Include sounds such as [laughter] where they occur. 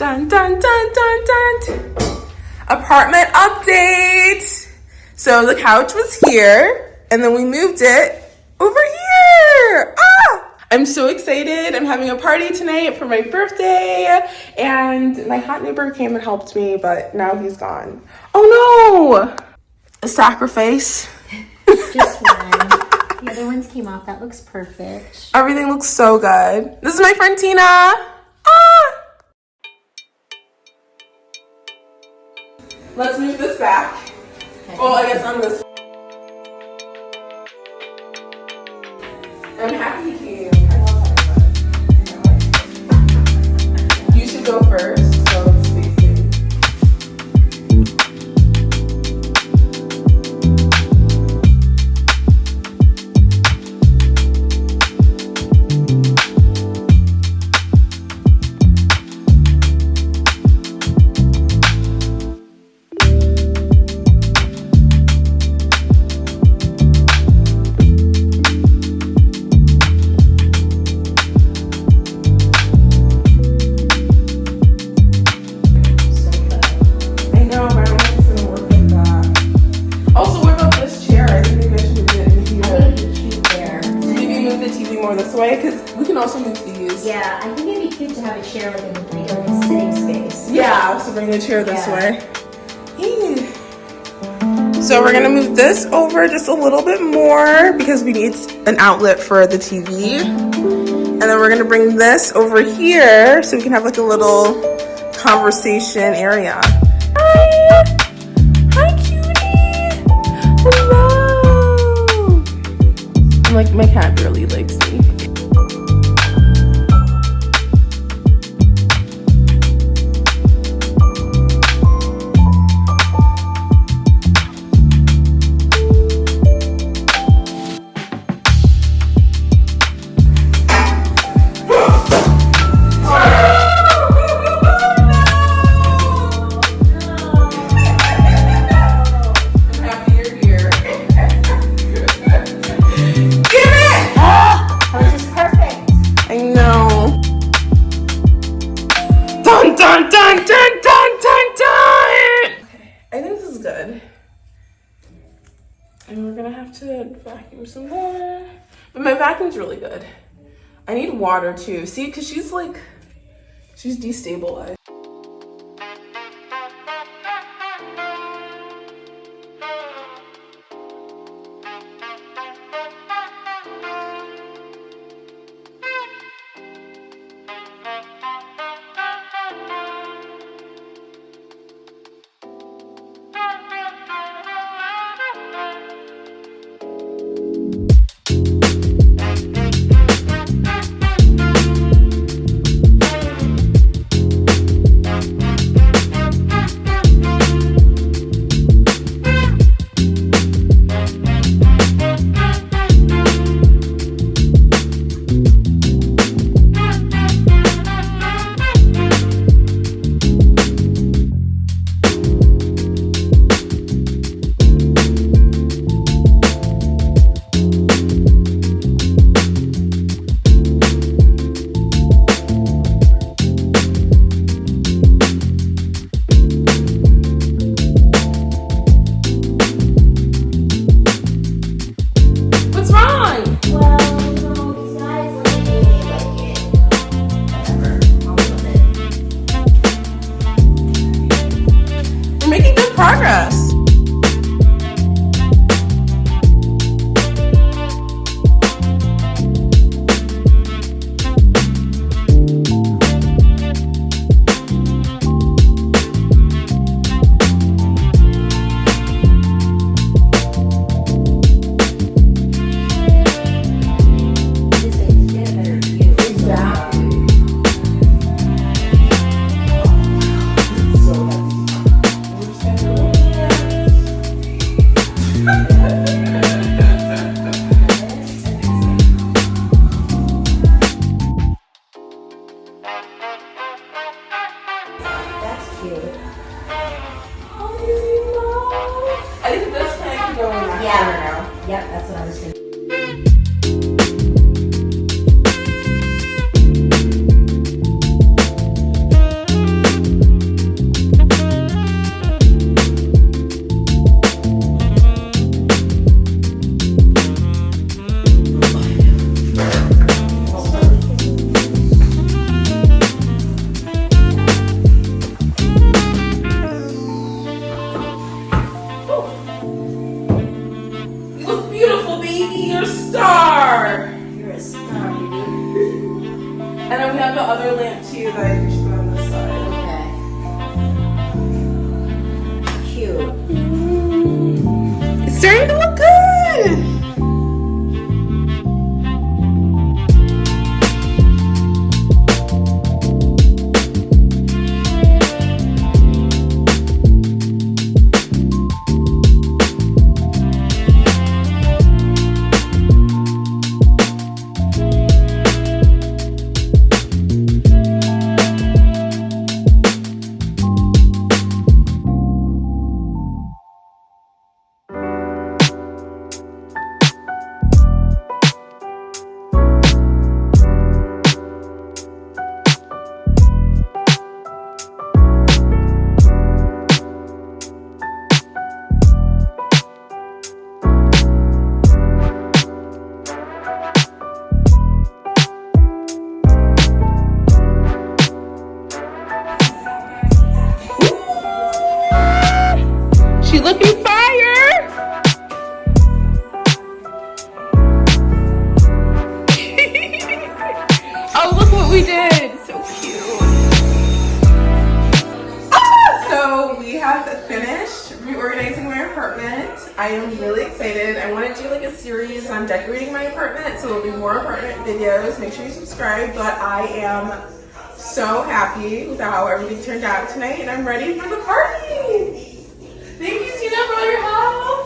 Dun, dun, dun, dun, dun. Apartment update. So the couch was here and then we moved it over here. Ah! I'm so excited. I'm having a party tonight for my birthday and my hot neighbor came and helped me, but now he's gone. Oh no! A sacrifice. Just one. [laughs] the other ones came off. That looks perfect. Everything looks so good. This is my friend Tina. Let's move this back. Well, I guess I'm this. I'm happy you came. I love having You should go first. In the like a sitting space. Yeah, so bring the chair this Yeah. way. So we're gonna move this over just a little bit more because we need an outlet for the TV. And then we're gonna bring this over here so we can have like a little conversation area. Hi! Hi, cutie! Hello! I'm like, my cat really likes me. Dun dun dun dun dun dun! Okay, I think this is good. And we're gonna have to vacuum some more. But my vacuum's really good. I need water too. See, because she's like, she's destabilized. Progress. Cute. I think this plant can go in that Yeah. corner now. Yep, that's what I was thinking. She looking fire. [laughs] oh, look what we did. So cute. Ah, so we have finished reorganizing my apartment. I am really excited. I want to do like a series on decorating my apartment, so there'll be more apartment videos. Make sure you subscribe. But I am so happy with how everything turned out tonight, and I'm ready for the party. Thank you, Tina, for all your help.